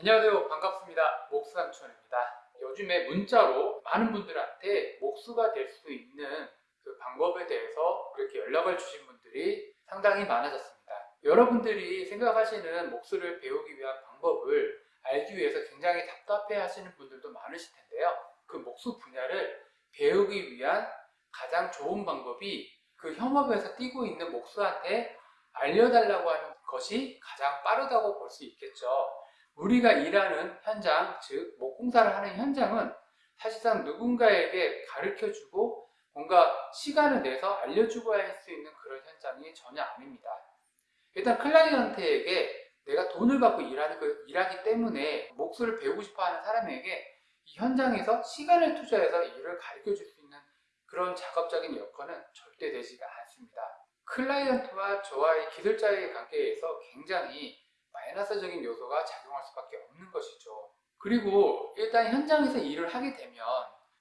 안녕하세요. 반갑습니다. 목수삼촌입니다. 요즘에 문자로 많은 분들한테 목수가 될 수 있는 그 방법에 대해서 그렇게 연락을 주신 분들이 상당히 많아졌습니다. 여러분들이 생각하시는 목수를 배우기 위한 방법을 알기 위해서 굉장히 답답해 하시는 분들도 많으실 텐데요. 그 목수 분야를 배우기 위한 가장 좋은 방법이 그 현업에서 뛰고 있는 목수한테 알려달라고 하는 것이 가장 빠르다고 볼 수 있겠죠 우리가 일하는 현장, 즉 목공사를 하는 현장은 사실상 누군가에게 가르쳐주고 뭔가 시간을 내서 알려주고 할수 있는 그런 현장이 전혀 아닙니다. 일단 클라이언트에게 내가 돈을 받고 일하는 그, 일하기 때문에 목수를 배우고 싶어 하는 사람에게 이 현장에서 시간을 투자해서 일을 가르쳐 줄 수 있는 그런 작업적인 여건은 절대 되지가 않습니다. 클라이언트와 저와의 기술자의 관계에서 굉장히 마이너스적인 요소가 작용할 수밖에 없는 것이죠. 그리고 일단 현장에서 일을 하게 되면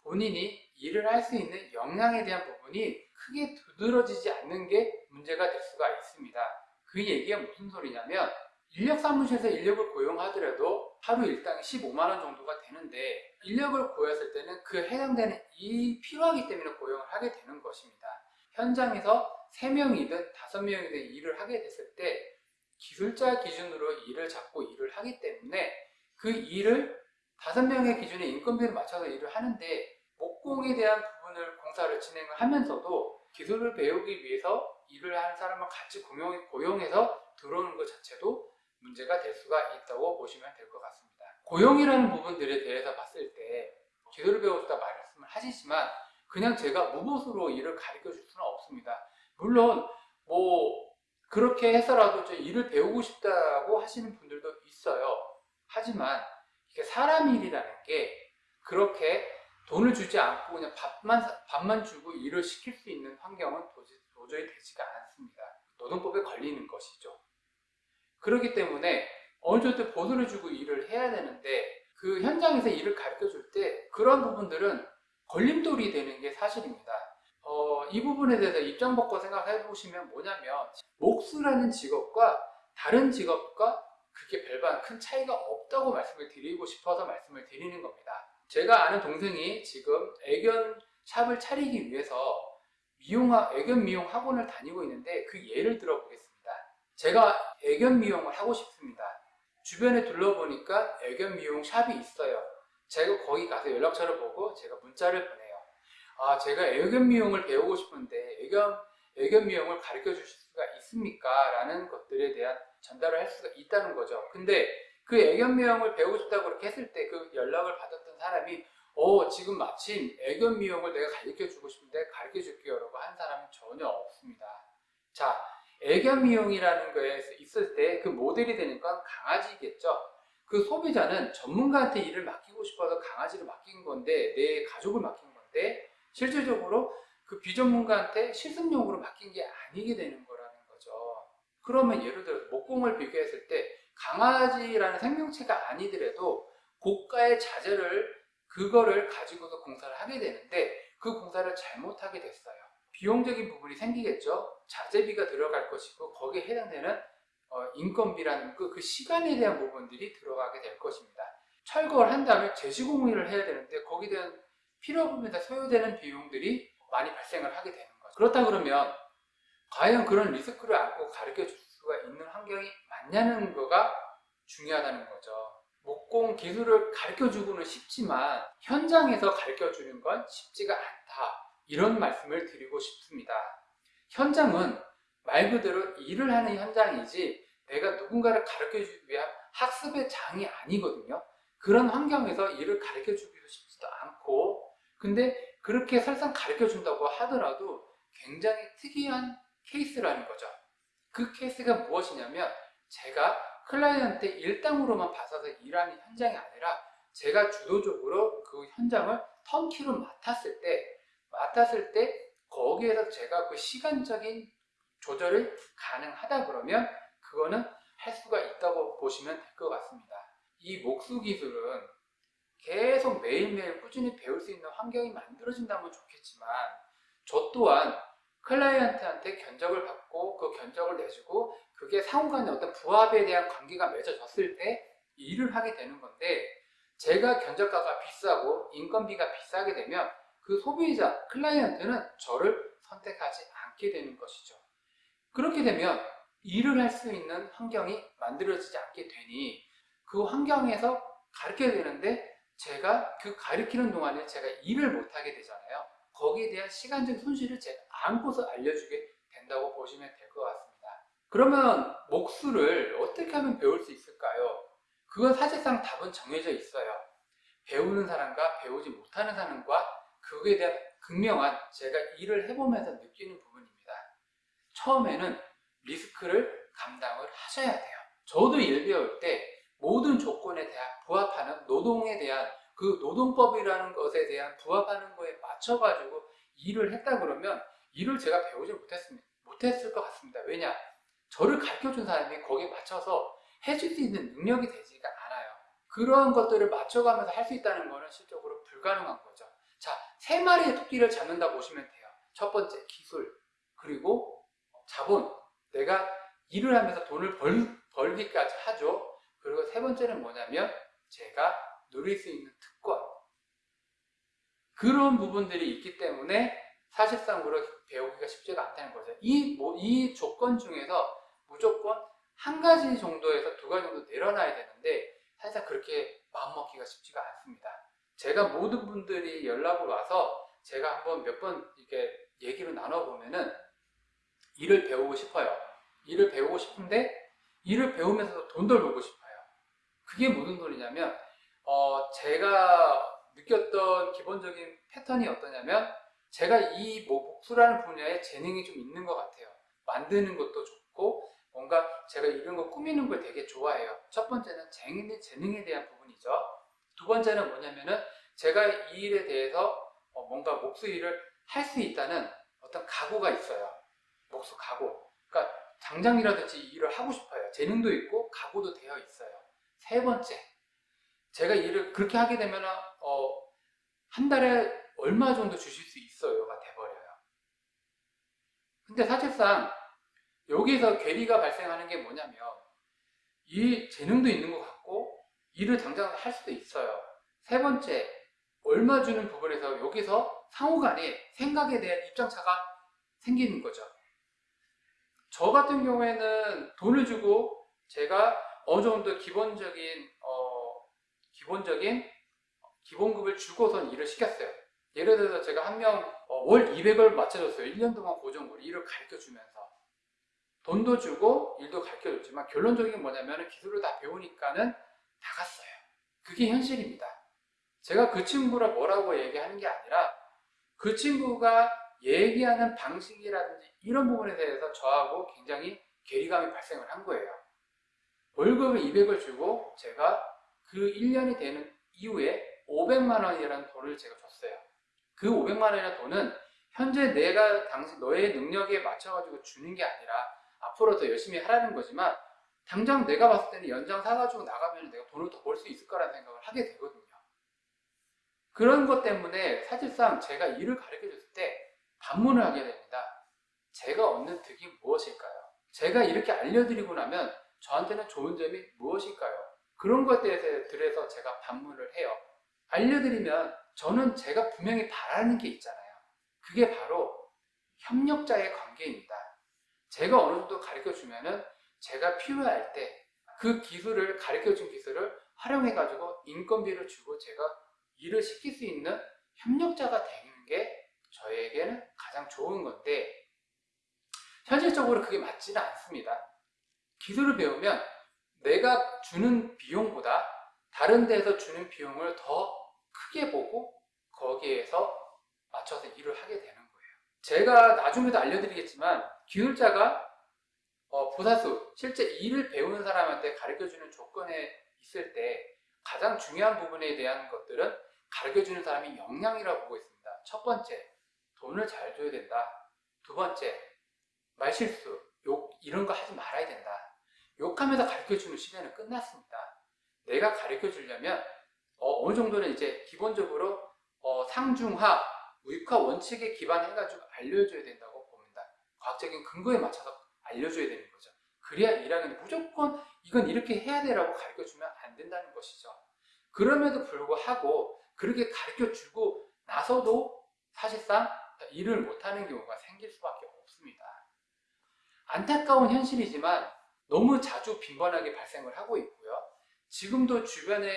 본인이 일을 할 수 있는 역량에 대한 부분이 크게 두드러지지 않는 게 문제가 될 수가 있습니다. 그 얘기가 무슨 소리냐면 인력 사무실에서 인력을 고용하더라도 하루 일당 15만원 정도가 되는데 인력을 구했을 때는 그 해당되는 일이 필요하기 때문에 고용을 하게 되는 것입니다. 현장에서 3명이든 5명이든 일을 하게 됐을 때 기술자 기준으로 일을 잡고 일을 하기 때문에 그 일을 다섯 명의 기준에 인건비를 맞춰서 일을 하는데 목공에 대한 부분을 공사를 진행을 하면서도 기술을 배우기 위해서 일을 하는 사람을 같이 고용 해서 들어오는 것 자체도 문제가 될 수가 있다고 보시면 될 것 같습니다. 고용이라는 부분들에 대해서 봤을 때 기술을 배우다 말씀을 하시지만 그냥 제가 무보수로 일을 가르쳐 줄 수는 없습니다. 물론 뭐 그렇게 해서라도 저 일을 배우고 싶다고 하시는 분들도 있어요. 하지만 이게 사람 일이라는 게 그렇게 돈을 주지 않고 그냥 밥만, 밥만 주고 일을 시킬 수 있는 환경은 도저히 되지가 않습니다. 노동법에 걸리는 것이죠. 그렇기 때문에 어느 정도 보수를 주고 일을 해야 되는데 그 현장에서 일을 가르쳐 줄 때 그런 부분들은 걸림돌이 되는 게 사실입니다. 어, 이 부분에 대해서 입장 바꿔 생각해 보시면 뭐냐면 목수라는 직업과 다른 직업과 그게 별반 큰 차이가 없다고 말씀을 드리고 싶어서 말씀을 드리는 겁니다. 제가 아는 동생이 지금 애견 샵을 차리기 위해서 미용 애견 미용 학원을 다니고 있는데 그 예를 들어 보겠습니다. 제가 애견 미용을 하고 싶습니다. 주변에 둘러보니까 애견 미용 샵이 있어요. 제가 거기 가서 연락처를 보고 제가 문자를 보내요. 아 제가 애견 미용을 배우고 싶은데 애견, 애견 미용을 가르쳐 주실 수가 있습니까? 라는 것들에 대한 전달을 할 수가 있다는 거죠. 근데 그 애견 미용을 배우고 싶다고 그렇게 했을 때 그 연락을 받았던 사람이 어 지금 마침 애견 미용을 내가 가르쳐 주고 싶은데 가르쳐 줄게요 라고 한 사람은 전혀 없습니다. 자 애견 미용이라는 거에 있을 때 그 모델이 되는 건 강아지겠죠. 그 소비자는 전문가한테 일을 맡기고 싶어서 강아지를 맡긴 건데 내 가족을 맡긴 건데 실질적으로 그 비전문가한테 실습용으로 맡긴 게 아니게 되는 거라는 거죠. 그러면 예를 들어서 목공을 비교했을 때 강아지라는 생명체가 아니더라도 고가의 자재를 그거를 가지고서 공사를 하게 되는데 그 공사를 잘못하게 됐어요. 비용적인 부분이 생기겠죠. 자재비가 들어갈 것이고 거기에 해당되는 어, 인건비라는 그, 그 시간에 대한 부분들이 들어가게 될 것입니다. 철거를 한 다음에 재시공을 해야 되는데 거기에 대한 필요 부분에 소요되는 비용들이 많이 발생을 하게 되는 거죠. 그렇다 그러면 과연 그런 리스크를 안고 가르쳐 줄 수가 있는 환경이 맞냐는 거가 중요하다는 거죠. 목공 기술을 가르쳐 주고는 쉽지만 현장에서 가르쳐 주는 건 쉽지가 않다. 이런 말씀을 드리고 싶습니다. 현장은 말 그대로 일을 하는 현장이지 내가 누군가를 가르쳐 주기 위한 학습의 장이 아니거든요. 그런 환경에서 일을 가르쳐 주기도 쉽지도 않고 근데 그렇게 설상 가르쳐 준다고 하더라도 굉장히 특이한 케이스라는 거죠. 그 케이스가 무엇이냐면 제가 클라이언트 일당으로만 받아서 일하는 현장이 아니라 제가 주도적으로 그 현장을 턴키로 맡았을 때 맡았을 때 거기에서 제가 그 시간적인 조절이 가능하다 그러면 그거는 할 수가 있다고 보시면 될 것 같습니다. 이 목수 기술은 계속 매일매일 꾸준히 배울 수 있는 환경이 만들어진다면 좋겠지만 저 또한 클라이언트한테 견적을 받고 그 견적을 내주고 그게 상호간의 어떤 부합에 대한 관계가 맺어졌을 때 일을 하게 되는 건데 제가 견적가가 비싸고 인건비가 비싸게 되면 그 소비자, 클라이언트는 저를 선택하지 않게 되는 것이죠. 그렇게 되면 일을 할 수 있는 환경이 만들어지지 않게 되니 그 환경에서 가르쳐야 되는데 제가 그 가르치는 동안에 제가 일을 못하게 되잖아요. 거기에 대한 시간적 손실을 제가 안고서 알려주게 된다고 보시면 될 것 같습니다. 그러면 목수를 어떻게 하면 배울 수 있을까요? 그건 사실상 답은 정해져 있어요. 배우는 사람과 배우지 못하는 사람과 그거에 대한 극명한 제가 일을 해보면서 느끼는 부분입니다. 처음에는 리스크를 감당을 하셔야 돼요. 저도 일 배울 때 모든 조건에 대한 부합하는 노동에 대한 그 노동법이라는 것에 대한 부합하는 거에 맞춰가지고 일을 했다 그러면 일을 제가 배우지 못했습니다. 못했을 것 같습니다. 왜냐? 저를 가르쳐 준 사람이 거기에 맞춰서 해줄 수 있는 능력이 되지가 않아요. 그러한 것들을 맞춰가면서 할 수 있다는 것은 실적으로 불가능한 거죠. 자, 세 마리의 토끼를 잡는다 보시면 돼요. 첫 번째, 기술. 그리고 자본. 내가 일을 하면서 돈을 벌, 벌기까지 하죠. 그리고 세 번째는 뭐냐면 제가 누릴 수 있는 특권. 그런 부분들이 있기 때문에 사실상으로 배우기가 쉽지가 않다는 거죠. 이, 뭐, 이 조건 중에서 무조건 한 가지 정도에서 두 가지 정도 내려놔야 되는데 사실상 그렇게 마음먹기가 쉽지가 않습니다. 제가 모든 분들이 연락을 와서 제가 한번 몇 번 이렇게 얘기를 나눠보면은 일을 배우고 싶어요. 일을 배우고 싶은데 일을 배우면서도 돈도 벌고 싶어요. 그게 무슨 소리냐면 어, 제가 느꼈던 기본적인 패턴이 어떠냐면 제가 이 목수라는 분야에 재능이 좀 있는 것 같아요. 만드는 것도 좋고 뭔가 제가 이런 거 꾸미는 걸 되게 좋아해요. 첫 번째는 재능에, 재능에 대한 부분이죠. 두 번째는 뭐냐면은 제가 이 일에 대해서 어, 뭔가 목수 일을 할 수 있다는 어떤 각오가 있어요. 목수 각오. 그러니까 당장이라든지 이 일을 하고 싶어요. 재능도 있고 각오도 되어 있어요. 세 번째, 제가 일을 그렇게 하게 되면 어, 한 달에 얼마 정도 주실 수 있어요가 돼버려요. 근데 사실상 여기서 괴리가 발생하는 게 뭐냐면 이 재능도 있는 것 같고 일을 당장 할 수도 있어요. 세 번째, 얼마 주는 부분에서 여기서 상호간에 생각에 대한 입장차가 생기는 거죠. 저 같은 경우에는 돈을 주고 제가 어느 정도 기본적인 어, 기본적인 기본급을 주고선 일을 시켰어요. 예를 들어서 제가 한명 어, 월 200을 맞춰줬어요. 1년 동안 고정으로 일을 가르쳐 주면서 돈도 주고 일도 가르쳐 줬지만 결론적인 게 뭐냐면 기술을 다 배우니까는 나갔어요. 그게 현실입니다. 제가 그 친구를 뭐라고 얘기하는 게 아니라 그 친구가 얘기하는 방식이라든지 이런 부분에 대해서 저하고 굉장히 괴리감이 발생을 한 거예요. 월급을 200을 주고 제가 그 1년이 되는 이후에 500만 원이라는 돈을 제가 줬어요. 그 500만 원이라는 돈은 현재 내가 당신 너의 능력에 맞춰가지고 주는 게 아니라 앞으로 더 열심히 하라는 거지만 당장 내가 봤을 때는 연장 사가지고 나가면 내가 돈을 더 벌 수 있을 거라는 생각을 하게 되거든요. 그런 것 때문에 사실상 제가 일을 가르쳐 줬을 때 반문을 하게 됩니다. 제가 얻는 득이 무엇일까요? 제가 이렇게 알려드리고 나면 저한테는 좋은 점이 무엇일까요? 그런 것들에 대해서 제가 반문을 해요. 알려드리면 저는 제가 분명히 바라는 게 있잖아요. 그게 바로 협력자의 관계입니다. 제가 어느 정도 가르쳐 주면은 제가 필요할 때 그 기술을 가르쳐 준 기술을 활용해 가지고 인건비를 주고 제가 일을 시킬 수 있는 협력자가 되는 게 저에게는 가장 좋은 건데 현실적으로 그게 맞지는 않습니다. 기술을 배우면 내가 주는 비용보다 다른 데서 주는 비용을 더 크게 보고 거기에서 맞춰서 일을 하게 되는 거예요. 제가 나중에도 알려드리겠지만 기술자가 어, 부사수, 실제 일을 배우는 사람한테 가르쳐주는 조건에 있을 때 가장 중요한 부분에 대한 것들은 가르쳐주는 사람이 역량이라고 보고 있습니다. 첫 번째, 돈을 잘 줘야 된다. 두 번째, 말실수, 욕 이런 거 하지 말아야 된다. 욕하면서 가르쳐주는 시대는 끝났습니다. 내가 가르쳐주려면 어, 느 정도는 이제 기본적으로 어, 상중하, 무익화 원칙에 기반해가지고 알려줘야 된다고 봅니다. 과학적인 근거에 맞춰서 알려줘야 되는 거죠. 그래야 일하는데 무조건 이건 이렇게 해야 돼라고 가르쳐 주면 안 된다는 것이죠. 그럼에도 불구하고 그렇게 가르쳐 주고 나서도 사실상 일을 못하는 경우가 생길 수밖에 없습니다. 안타까운 현실이지만 너무 자주 빈번하게 발생을 하고 있고요. 지금도 주변에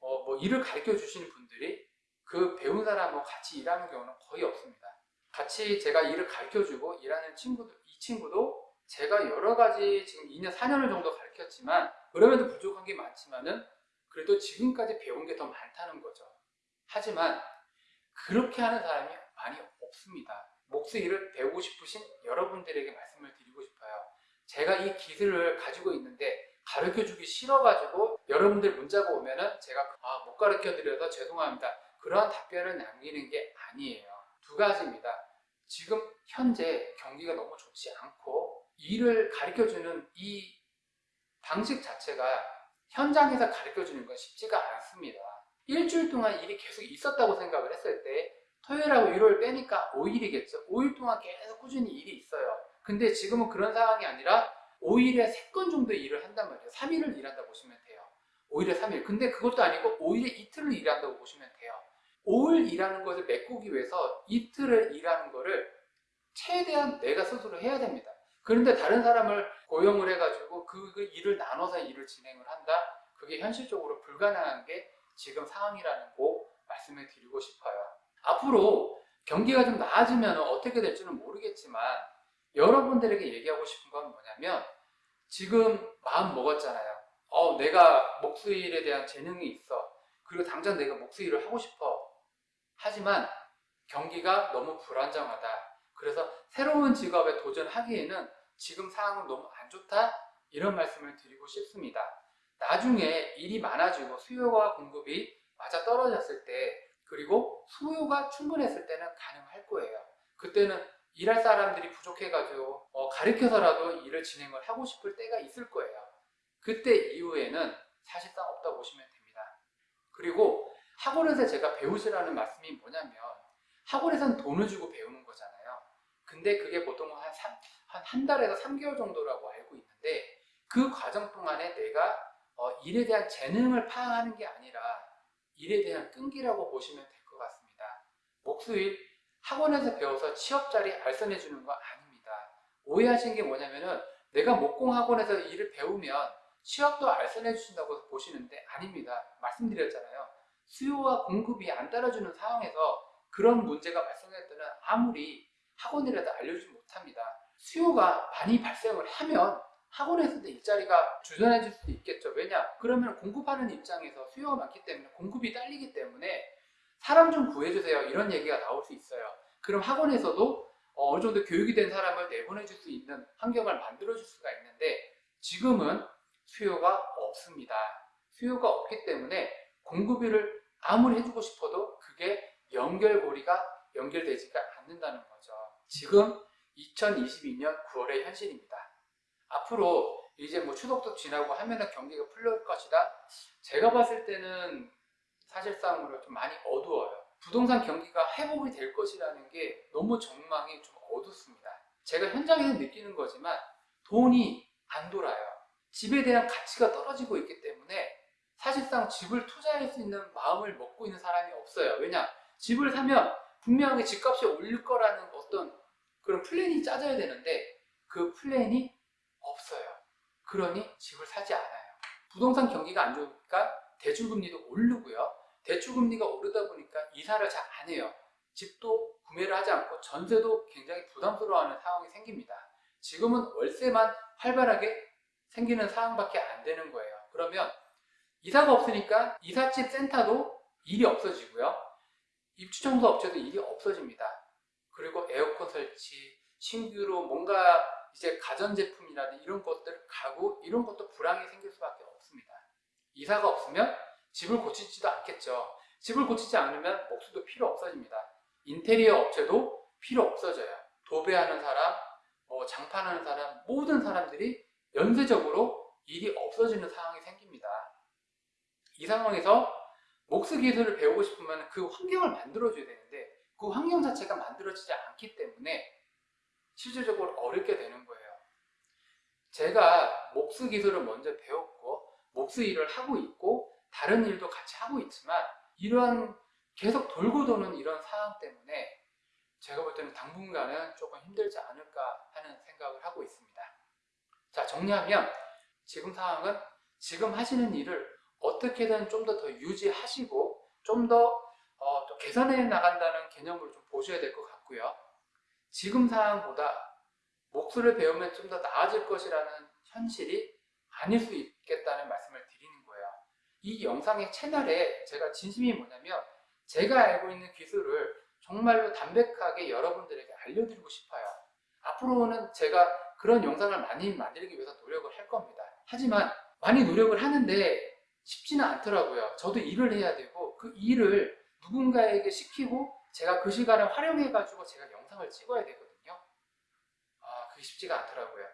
어, 뭐 일을 가르쳐 주시는 분들이 그 배운 사람하고 같이 일하는 경우는 거의 없습니다. 같이 제가 일을 가르쳐 주고 일하는 친구도, 이 친구도 제가 여러 가지 지금 2년, 4년을 정도 가르쳤지만 그럼에도 부족한 게 많지만은 그래도 지금까지 배운 게 더 많다는 거죠. 하지만 그렇게 하는 사람이 많이 없습니다. 목수 일을 배우고 싶으신 여러분들에게 말씀을 드리고 싶어요. 제가 이 기술을 가지고 있는데 가르쳐 주기 싫어가지고 여러분들 문자가 오면은 제가 아, 못 가르쳐 드려서 죄송합니다. 그러한 답변을 남기는 게 아니에요. 두 가지입니다. 지금 현재 경기가 너무 좋지 않고 일을 가르쳐 주는 이 방식 자체가 현장에서 가르쳐 주는 건 쉽지가 않습니다. 일주일 동안 일이 계속 있었다고 생각을 했을 때 토요일하고 일요일 빼니까 5일이겠죠. 5일 동안 계속 꾸준히 일이 있어요. 근데 지금은 그런 상황이 아니라 5일에 3건 정도 일을 한단 말이에요. 3일을 일한다 고 보시면 돼요. 5일에 3일. 근데 그것도 아니고 5일에 이틀을 일한다고 보시면 돼요. 5일 일하는 것을 메꾸기 위해서 이틀을 일하는 거를 최대한 내가 스스로 해야 됩니다. 그런데 다른 사람을 고용을 해가지고 그, 그 일을 나눠서 일을 진행을 한다? 그게 현실적으로 불가능한 게 지금 상황이라는 거 말씀을 드리고 싶어요. 앞으로 경기가 좀 나아지면 어떻게 될지는 모르겠지만 여러분들에게 얘기하고 싶은 건 뭐냐면 지금 마음 먹었잖아요. 어, 내가 목수일에 대한 재능이 있어. 그리고 당장 내가 목수일을 하고 싶어. 하지만 경기가 너무 불안정하다. 그래서 새로운 직업에 도전하기에는 지금 상황은 너무 안 좋다. 이런 말씀을 드리고 싶습니다. 나중에 일이 많아지고 수요와 공급이 맞아 떨어졌을 때 그리고 수요가 충분했을 때는 가능할 거예요. 그때는 일할 사람들이 부족해가지고 어, 가르쳐서라도 일을 진행을 하고 싶을 때가 있을 거예요. 그때 이후에는 사실상 없다고 보시면 됩니다. 그리고 학원에서 제가 배우시라는 말씀이 뭐냐면 학원에서는 돈을 주고 배우는 거잖아요. 근데 그게 보통 한, 3, 한, 한 달에서 3개월 정도라고 알고 있는데 그 과정 동안에 내가 어, 일에 대한 재능을 파악하는 게 아니라 일에 대한 끈기라고 보시면 될 것 같습니다. 목수일 학원에서 배워서 취업 자리 알선해 주는 거 아닙니다. 오해하신 게 뭐냐면은 내가 목공 학원에서 일을 배우면 취업도 알선해 주신다고 보시는데 아닙니다. 말씀드렸잖아요. 수요와 공급이 안 따라주는 상황에서 그런 문제가 발생할 때는 아무리 학원이라도 알려주지 못합니다. 수요가 많이 발생을 하면 학원에서도 일자리가 주전해질 수도 있겠죠. 왜냐? 그러면 공급하는 입장에서 수요가 많기 때문에 공급이 딸리기 때문에 사람 좀 구해주세요. 이런 얘기가 나올 수 있어요. 그럼 학원에서도 어, 어느 정도 교육이 된 사람을 내보내줄 수 있는 환경을 만들어줄 수가 있는데 지금은 수요가 없습니다. 수요가 없기 때문에 공급을 아무리 해주고 싶어도 그게 연결고리가 연결되지가 않는다는 거죠. 지금 2022년 9월의 현실입니다. 앞으로 이제 뭐 추석도 지나고 하면은 경기가 풀릴 것이다. 제가 봤을 때는 사실상으로 좀 많이 어두워요. 부동산 경기가 회복이 될 것이라는 게 너무 전망이 좀 어둡습니다. 제가 현장에서 느끼는 거지만 돈이 안 돌아요. 집에 대한 가치가 떨어지고 있기 때문에 사실상 집을 투자할 수 있는 마음을 먹고 있는 사람이 없어요. 왜냐? 집을 사면 분명하게 집값이 올릴 거라는 어떤 그런 플랜이 짜져야 되는데 그 플랜이 없어요. 그러니 집을 사지 않아요. 부동산 경기가 안 좋으니까 대출금리도 오르고요. 대출금리가 오르다 보니까 이사를 잘 안 해요. 집도 구매를 하지 않고 전세도 굉장히 부담스러워하는 상황이 생깁니다. 지금은 월세만 활발하게 생기는 상황밖에 안 되는 거예요. 그러면 이사가 없으니까 이삿집 센터도 일이 없어지고요. 입주청소 업체도 일이 없어집니다. 그리고 에어컨 설치, 신규로 뭔가 이제 가전제품이라든지 이런 것들, 가구 이런 것도 불황이 생길 수밖에 없습니다. 이사가 없으면 집을 고치지도 않겠죠. 집을 고치지 않으면 목수도 필요 없어집니다. 인테리어 업체도 필요 없어져요. 도배하는 사람, 뭐 장판하는 사람, 모든 사람들이 연쇄적으로 일이 없어지는 상황이 생깁니다. 이 상황에서 목수 기술을 배우고 싶으면 그 환경을 만들어줘야 되는데 그 환경 자체가 만들어지지 않기 때문에 실질적으로 어렵게 되는 거예요. 제가 목수 기술을 먼저 배웠고 목수 일을 하고 있고 다른 일도 같이 하고 있지만 이러한 계속 돌고 도는 이런 상황 때문에 제가 볼 때는 당분간은 조금 힘들지 않을까 하는 생각을 하고 있습니다. 자 정리하면 지금 상황은 지금 하시는 일을 어떻게든 좀 더더 유지하시고 좀더 어, 또 개선해 나간다는 개념으로 좀 보셔야 될 것 같고요. 지금 상황보다 목수를 배우면 좀 더 나아질 것이라는 현실이 아닐 수 있겠다는 말씀을 거예요. 이 영상의 채널에 제가 진심이 뭐냐면 제가 알고 있는 기술을 정말로 담백하게 여러분들에게 알려드리고 싶어요. 앞으로는 제가 그런 영상을 많이 만들기 위해서 노력을 할 겁니다. 하지만 많이 노력을 하는데 쉽지는 않더라고요. 저도 일을 해야 되고 그 일을 누군가에게 시키고 제가 그 시간을 활용해 가지고 제가 영상을 찍어야 되거든요. 아, 그게 쉽지가 않더라고요.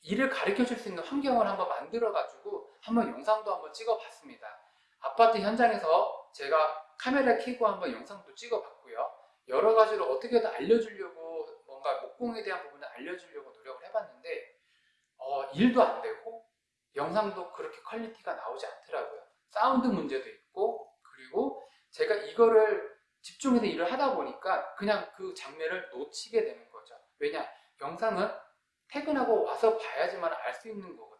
일을 가르쳐 줄 수 있는 환경을 한번 만들어 가지고 한번 영상도 한번 찍어 봤습니다. 아파트 현장에서 제가 카메라 켜고 한번 영상도 찍어 봤고요. 여러 가지로 어떻게든 알려주려고 뭔가 목공에 대한 부분을 알려주려고 노력을 해봤는데 어, 일도 안 되고 영상도 그렇게 퀄리티가 나오지 않더라고요. 사운드 문제도 있고 그리고 제가 이거를 집중해서 일을 하다 보니까 그냥 그 장면을 놓치게 되는 거죠. 왜냐? 영상은 퇴근하고 와서 봐야지만 알 수 있는 거거든요.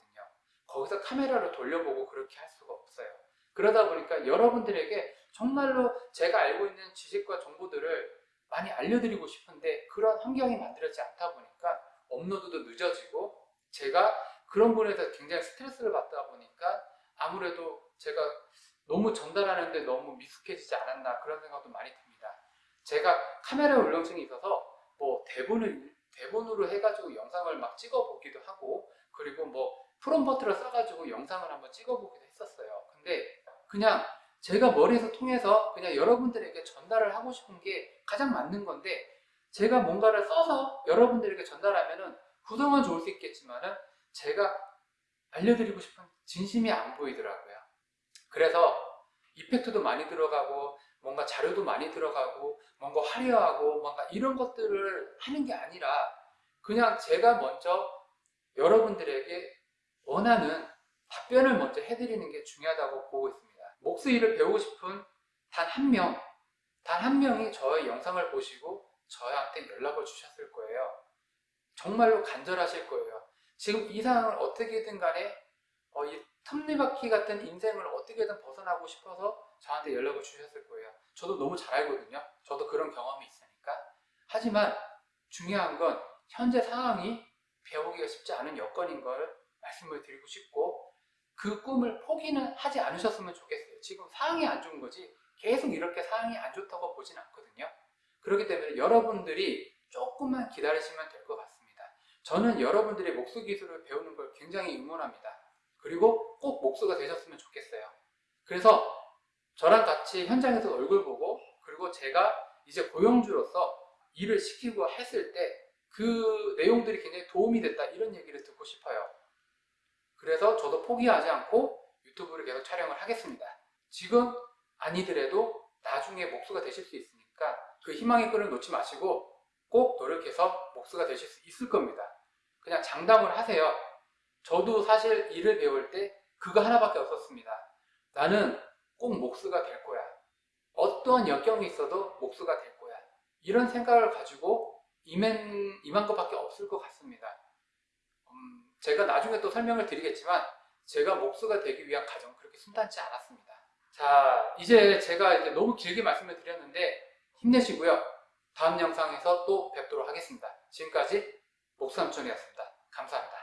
거기서 카메라를 돌려보고 그렇게 할 수가 없어요. 그러다 보니까 여러분들에게 정말로 제가 알고 있는 지식과 정보들을 많이 알려드리고 싶은데 그런 환경이 만들어지지 않다 보니까 업로드도 늦어지고 제가 그런 부분에서 굉장히 스트레스를 받다 보니까 아무래도 제가 너무 전달하는데 너무 미숙해지지 않았나 그런 생각도 많이 듭니다. 제가 카메라 울렁증이 있어서 뭐 대본을 대본으로 해가지고 영상을 막 찍어보기도 하고 그리고 뭐 프롬버트를 써가지고 영상을 한번 찍어보기도 했었어요. 근데 그냥 제가 머리에서 통해서 그냥 여러분들에게 전달을 하고 싶은 게 가장 맞는 건데 제가 뭔가를 써서 여러분들에게 전달하면은 구성은 좋을 수 있겠지만은 제가 알려드리고 싶은 진심이 안 보이더라고요. 그래서 이펙트도 많이 들어가고 뭔가 자료도 많이 들어가고 뭔가 화려하고 뭔가 이런 것들을 하는 게 아니라 그냥 제가 먼저 여러분들에게 원하는 답변을 먼저 해드리는 게 중요하다고 보고 있습니다. 목수 일을 배우고 싶은 단 한 명, 단 한 명이 저의 영상을 보시고 저한테 연락을 주셨을 거예요. 정말로 간절하실 거예요. 지금 이 상황을 어떻게든 간에 어, 이 톱니바퀴 같은 인생을 어떻게든 벗어나고 싶어서 저한테 연락을 주셨을 거예요. 저도 너무 잘 알거든요. 저도 그런 경험이 있으니까. 하지만 중요한 건 현재 상황이 배우기가 쉽지 않은 여건인 걸 말씀을 드리고 싶고 그 꿈을 포기는 하지 않으셨으면 좋겠어요. 지금 상황이 안 좋은 거지 계속 이렇게 상황이 안 좋다고 보진 않거든요. 그렇기 때문에 여러분들이 조금만 기다리시면 될 것 같습니다. 저는 여러분들이 목수 기술을 배우는 걸 굉장히 응원합니다. 그리고 꼭 목수가 되셨으면 좋겠어요. 그래서 저랑 같이 현장에서 얼굴 보고 그리고 제가 이제 고용주로서 일을 시키고 했을 때 그 내용들이 굉장히 도움이 됐다 이런 얘기를 듣고 싶어요. 그래서 저도 포기하지 않고 유튜브를 계속 촬영을 하겠습니다. 지금 아니더라도 나중에 목수가 되실 수 있으니까 그 희망의 끈을 놓지 마시고 꼭 노력해서 목수가 되실 수 있을 겁니다. 그냥 장담을 하세요. 저도 사실 일을 배울 때 그거 하나밖에 없었습니다. 나는 꼭 목수가 될 거야. 어떠한 역경이 있어도 목수가 될 거야. 이런 생각을 가지고 임한, 임한 것밖에 없을 것 같습니다. 음, 제가 나중에 또 설명을 드리겠지만 제가 목수가 되기 위한 과정 그렇게 순탄치 않았습니다. 자, 이제 제가 이제 너무 길게 말씀을 드렸는데 힘내시고요. 다음 영상에서 또 뵙도록 하겠습니다. 지금까지 목수삼촌이었습니다. 감사합니다.